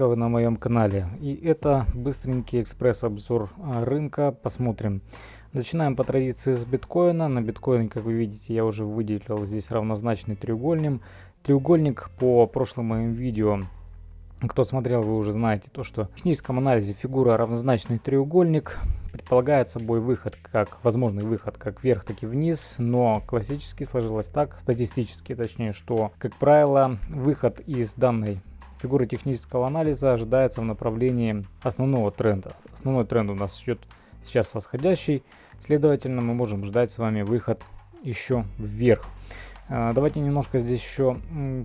вы на моем канале. И это быстренький экспресс-обзор а, рынка. Посмотрим. Начинаем по традиции с биткоина. На биткоин, как вы видите, я уже выделил здесь равнозначный треугольник. Треугольник по прошлым моим видео кто смотрел, вы уже знаете то, что в техническом анализе фигура равнозначный треугольник предполагает собой выход, как возможный выход как вверх, так и вниз, но классически сложилось так, статистически точнее, что, как правило, выход из данной фигуры технического анализа ожидается в направлении основного тренда. Основной тренд у нас идет сейчас восходящий, следовательно, мы можем ждать с вами выход еще вверх. А, давайте немножко здесь еще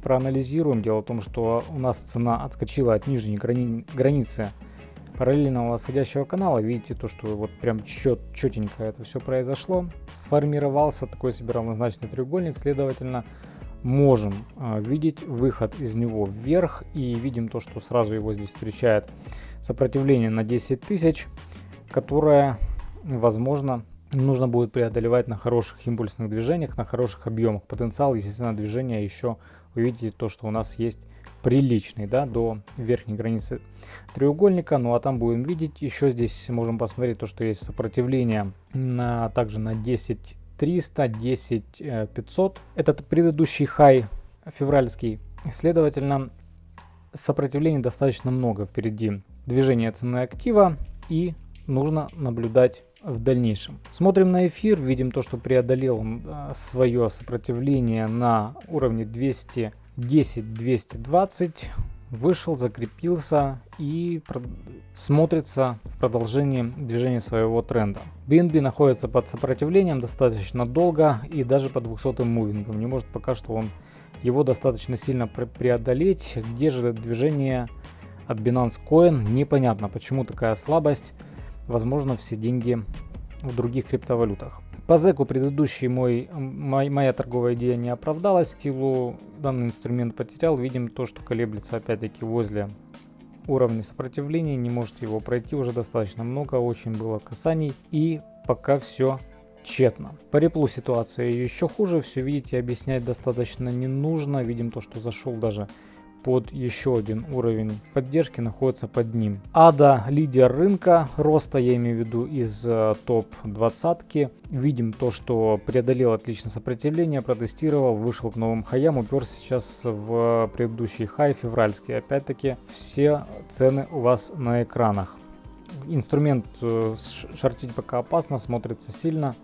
проанализируем. Дело в том, что у нас цена отскочила от нижней грани границы параллельного восходящего канала. Видите то, что вот прям чет четенько это все произошло. Сформировался такой себе равнозначный треугольник, следовательно, можем э, видеть выход из него вверх и видим то, что сразу его здесь встречает сопротивление на 10 тысяч, которое, возможно, нужно будет преодолевать на хороших импульсных движениях, на хороших объемах. Потенциал, естественно, движения еще вы видите то, что у нас есть приличный, да, до верхней границы треугольника. Ну а там будем видеть, еще здесь можем посмотреть то, что есть сопротивление на, также на 10 300, 10 500. Этот предыдущий хай февральский. Следовательно, сопротивлений достаточно много впереди. Движение цены актива и нужно наблюдать в дальнейшем. Смотрим на эфир, видим то, что преодолел а, свое сопротивление на уровне 210-220 вышел, закрепился и смотрится в продолжении движения своего тренда. BNB находится под сопротивлением достаточно долго и даже по 200 мувингом. Не может пока что он его достаточно сильно преодолеть. Где же движение от Binance Coin? Непонятно, почему такая слабость. Возможно, все деньги в других криптовалютах. По зеку предыдущий мой, мой, моя торговая идея не оправдалась. Силу данный инструмент потерял. Видим то, что колеблется опять-таки возле уровня сопротивления. Не может его пройти уже достаточно много. Очень было касаний. И пока все тщетно. По реплу ситуация еще хуже. Все видите, объяснять достаточно не нужно. Видим то, что зашел даже под еще один уровень поддержки находится под ним. Ада лидер рынка роста, я имею в виду из э, топ 20 Видим то, что преодолел отлично сопротивление, протестировал, вышел к новым хаям, уперся сейчас в предыдущий хай февральский. Опять-таки все цены у вас на экранах. Инструмент э, шортить пока опасно, смотрится сильно,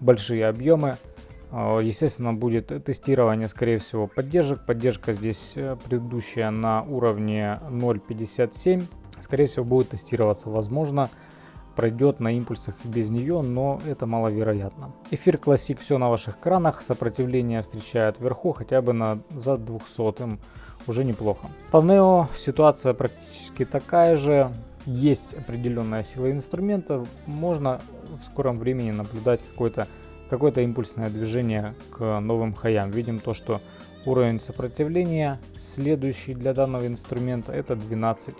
большие объемы. А, естественно, будет тестирование, скорее всего, поддержек. Поддержка здесь э, предыдущая на уровне 0.57. Скорее всего, будет тестироваться. Возможно, пройдет на импульсах без нее, но это маловероятно. Эфир Classic все на ваших кранах. Сопротивление встречает вверху, хотя бы на за 200 уже неплохо. По Neo ситуация практически такая же. Есть определенная сила инструмента. Можно в скором времени наблюдать какой-то какое-то импульсное движение к новым хаям. Видим то, что уровень сопротивления следующий для данного инструмента это 12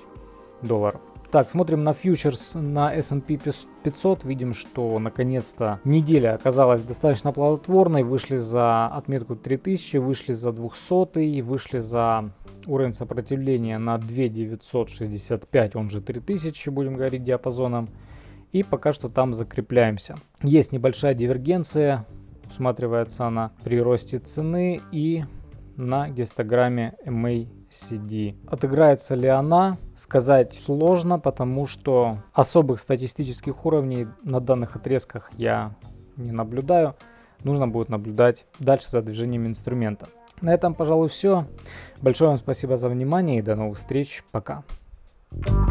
долларов. Так, смотрим на фьючерс на S&P 500. Видим, что наконец-то неделя оказалась достаточно плодотворной. Вышли за отметку 3000, вышли за 200, вышли за уровень сопротивления на 2965, он же 3000, будем говорить диапазоном. И пока что там закрепляемся. Есть небольшая дивергенция, усматривается она при росте цены и на гистограмме MACD. Отыграется ли она, сказать сложно, потому что особых статистических уровней на данных отрезках я не наблюдаю. Нужно будет наблюдать дальше за движением инструмента. На этом, пожалуй, все. Большое вам спасибо за внимание и до новых встреч. Пока. Thank you